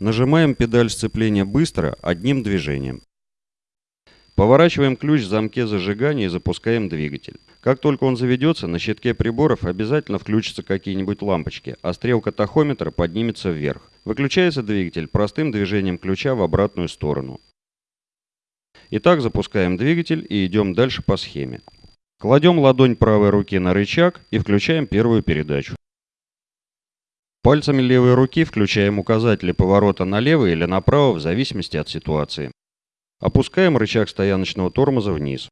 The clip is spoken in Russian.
Нажимаем педаль сцепления быстро, одним движением. Поворачиваем ключ в замке зажигания и запускаем двигатель. Как только он заведется, на щитке приборов обязательно включатся какие-нибудь лампочки, а стрелка тахометра поднимется вверх. Выключается двигатель простым движением ключа в обратную сторону. Итак, запускаем двигатель и идем дальше по схеме. Кладем ладонь правой руки на рычаг и включаем первую передачу. Пальцами левой руки включаем указатели поворота налево или направо в зависимости от ситуации. Опускаем рычаг стояночного тормоза вниз.